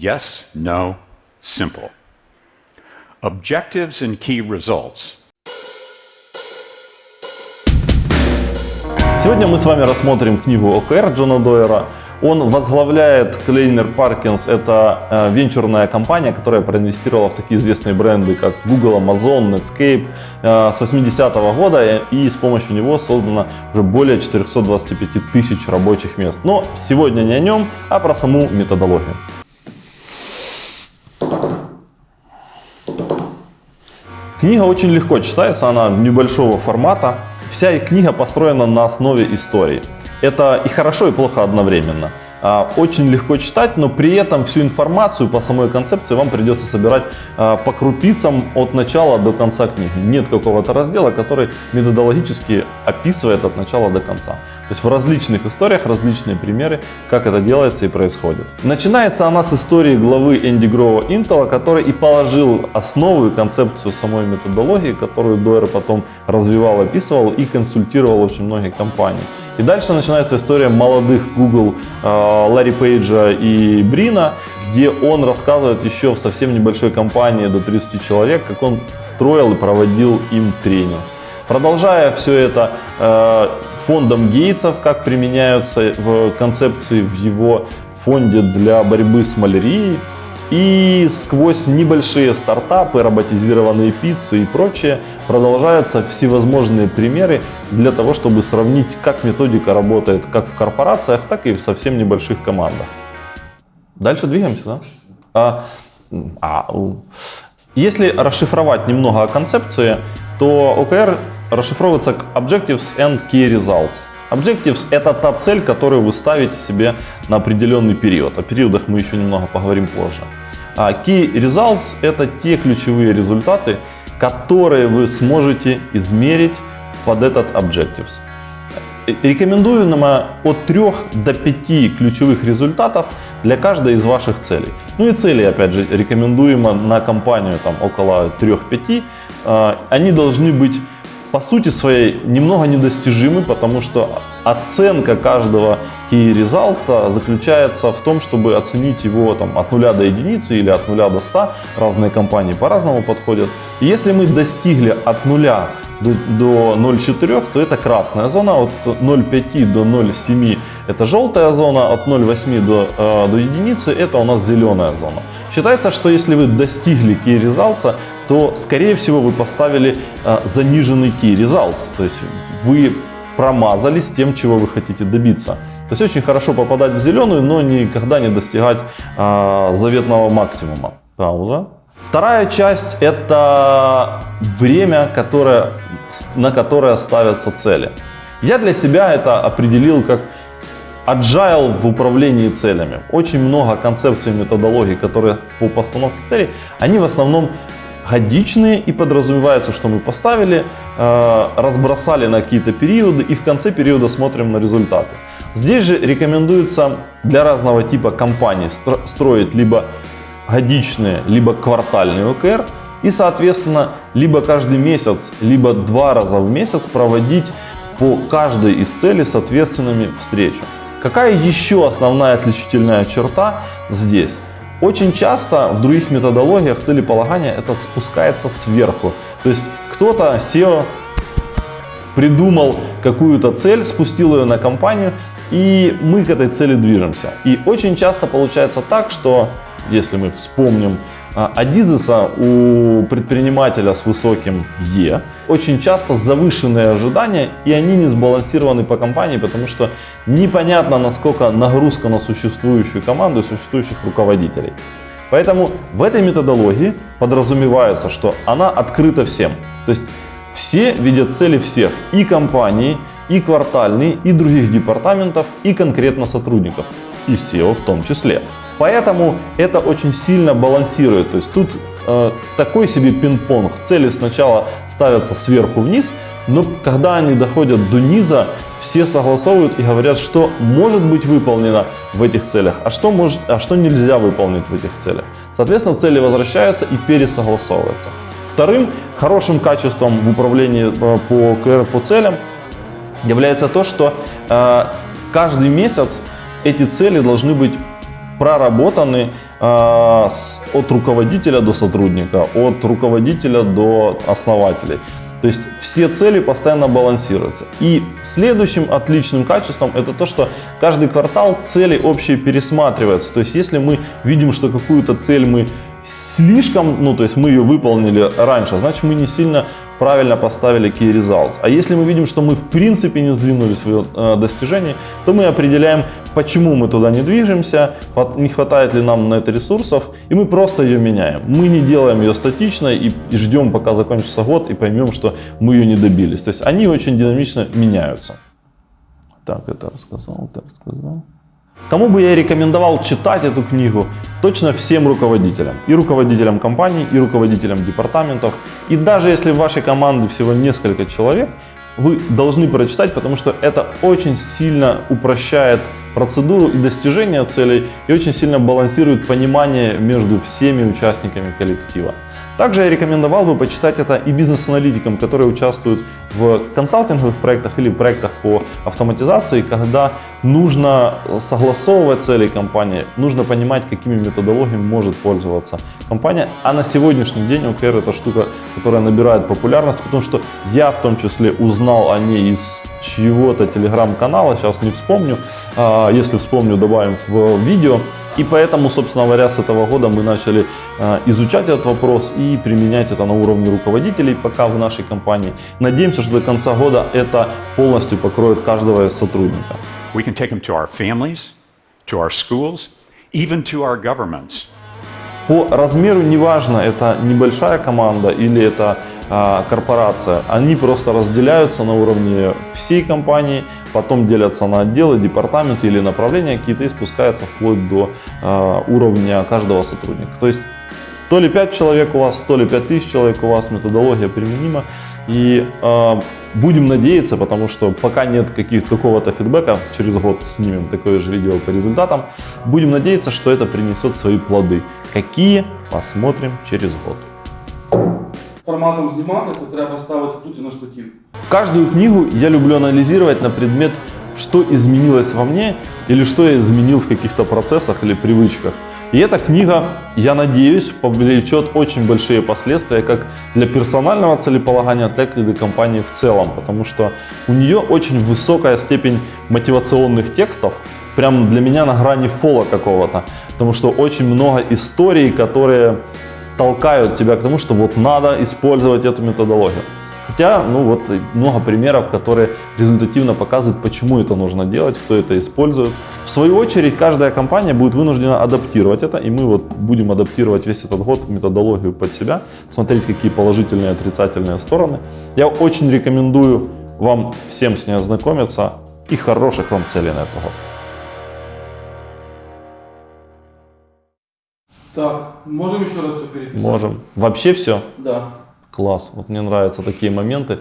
Yes, no, simple. Objectives and key results. Сегодня мы с вами рассмотрим книгу ОКР Джона Дойера. Он возглавляет Клейнер Паркинс. Это э, венчурная компания, которая проинвестировала в такие известные бренды, как Google, Amazon, Netscape э, с 80-го года. И с помощью него создано уже более 425 тысяч рабочих мест. Но сегодня не о нем, а про саму методологию. Книга очень легко читается, она небольшого формата. Вся книга построена на основе истории. Это и хорошо, и плохо одновременно. А, очень легко читать, но при этом всю информацию по самой концепции вам придется собирать а, по крупицам от начала до конца книги. Нет какого-то раздела, который методологически описывает от начала до конца. То есть в различных историях различные примеры, как это делается и происходит. Начинается она с истории главы Энди Грова Intel, который и положил основу и концепцию самой методологии, которую Дойер потом развивал, описывал и консультировал очень многие компании. И дальше начинается история молодых Google э, Ларри Пейджа и Брина, где он рассказывает еще в совсем небольшой компании до 30 человек, как он строил и проводил им тренинг. Продолжая все это э, фондом Гейтсов, как применяются в концепции в его фонде для борьбы с малярией, и сквозь небольшие стартапы, роботизированные пиццы и прочее продолжаются всевозможные примеры для того, чтобы сравнить, как методика работает как в корпорациях, так и в совсем небольших командах. Дальше двигаемся, да? А, а, если расшифровать немного о концепции, то OKR расшифровывается как Objectives and Key Results. Objectives – это та цель, которую вы ставите себе на определенный период. О периодах мы еще немного поговорим позже. А Key Results – это те ключевые результаты, которые вы сможете измерить под этот Objectives. Рекомендую нам от 3 до 5 ключевых результатов для каждой из ваших целей. Ну и цели, опять же, рекомендуемо на компанию там, около 3-5. А, они должны быть по сути своей немного недостижимы, потому что оценка каждого key results заключается в том, чтобы оценить его там, от 0 до единицы или от 0 до 100. Разные компании по-разному подходят. И если мы достигли от 0 до, до 0,4, то это красная зона, от 0,5 до 0,7 это желтая зона, от 0,8 до, э, до единицы это у нас зеленая зона. Считается, что если вы достигли key results, то скорее всего вы поставили э, заниженный key results, то есть вы промазали с тем, чего вы хотите добиться. То есть очень хорошо попадать в зеленую, но никогда не достигать э, заветного максимума. Пауза. Вторая часть – это время, которое, на которое ставятся цели. Я для себя это определил как agile в управлении целями. Очень много концепций, методологий, которые по постановке целей, они в основном годичные и подразумевается, что мы поставили, э, разбросали на какие-то периоды и в конце периода смотрим на результаты. Здесь же рекомендуется для разного типа компаний строить либо годичные, либо квартальные ОКР и, соответственно, либо каждый месяц, либо два раза в месяц проводить по каждой из целей соответственными встречи. Какая еще основная отличительная черта здесь? Очень часто в других методологиях целеполагания это спускается сверху. То есть кто-то SEO придумал какую-то цель, спустил ее на компанию, и мы к этой цели движемся. И очень часто получается так, что если мы вспомним Адизеса у предпринимателя с высоким Е очень часто завышенные ожидания и они не сбалансированы по компании, потому что непонятно насколько нагрузка на существующую команду и существующих руководителей. Поэтому в этой методологии подразумевается, что она открыта всем. То есть все видят цели всех, и компании, и квартальные, и других департаментов, и конкретно сотрудников, и SEO в том числе. Поэтому это очень сильно балансирует. То есть тут э, такой себе пинг-понг. Цели сначала ставятся сверху вниз, но когда они доходят до низа, все согласовывают и говорят, что может быть выполнено в этих целях, а что, может, а что нельзя выполнить в этих целях. Соответственно, цели возвращаются и пересогласовываются. Вторым хорошим качеством в управлении э, по КР по целям является то, что э, каждый месяц эти цели должны быть проработаны а, с- от руководителя до сотрудника, от руководителя до основателей. То есть все цели постоянно балансируются. И следующим отличным качеством это то, что каждый квартал цели общие пересматриваются. То есть если мы видим, что какую-то цель мы слишком, ну то есть мы ее выполнили раньше, значит мы не сильно правильно поставили key results. А если мы видим, что мы в принципе не сдвинули свое э, достижение, то мы определяем, почему мы туда не движемся, не хватает ли нам на это ресурсов, и мы просто ее меняем. Мы не делаем ее статичной и, ждем, пока закончится год, и поймем, что мы ее не добились. То есть они очень динамично меняются. Так, это рассказал, это рассказал. Кому бы я рекомендовал читать эту книгу? Точно всем руководителям. И руководителям компаний, и руководителям департаментов. И даже если в вашей команде всего несколько человек, вы должны прочитать, потому что это очень сильно упрощает процедуру и достижение целей, и очень сильно балансирует понимание между всеми участниками коллектива. Также я рекомендовал бы почитать это и бизнес-аналитикам, которые участвуют в консалтинговых проектах или проектах по автоматизации, когда нужно согласовывать цели компании, нужно понимать, какими методологиями может пользоваться компания. А на сегодняшний день OKR это штука, которая набирает популярность, потому что я в том числе узнал о ней из чьего-то телеграм-канала, сейчас не вспомню, А, если вспомню, добавим в видео. И поэтому, собственно говоря, с этого года мы начали э, изучать этот вопрос и применять это на уровне руководителей пока в нашей компании. Надеемся, что до конца года это полностью покроет каждого из сотрудника. We can take them to our families, to our schools, even to our governments. По размеру неважно, это небольшая команда или это а, корпорация, они просто разделяются на уровне всей компании, потом делятся на отделы, департаменты или направления какие-то и спускаются вплоть до а, уровня каждого сотрудника. То есть то ли 5 человек у вас, то ли 5 тысяч человек у вас, методология применима. И э, будем надеяться, потому что пока нет каких какого-то фидбэка, через год снимем такое же видео по результатам, будем надеяться, что это принесет свои плоды. Какие? Посмотрим через год форматом знімати, то треба ставити тут і на штатів. Каждую книгу я люблю анализировать на предмет, что изменилось во мне или что я изменил в каких-то процессах или привычках. И эта книга, я надеюсь, повлечет очень большие последствия как для персонального целеполагания, так и для компании в целом, потому что у нее очень высокая степень мотивационных текстов, прям для меня на грани фола какого-то, потому что очень много историй, которые толкают тебя к тому, что вот надо использовать эту методологию. Хотя, ну вот много примеров, которые результативно показывают, почему это нужно делать, кто это использует. В свою очередь, каждая компания будет вынуждена адаптировать это, и мы вот будем адаптировать весь этот год методологию под себя, смотреть, какие положительные и отрицательные стороны. Я очень рекомендую вам всем с ней ознакомиться и хороших вам целей на этот год. Так, можемо ще раз все переписати? Можем. Вообще все. Да. Класс. Вот мне нравятся такие моменты.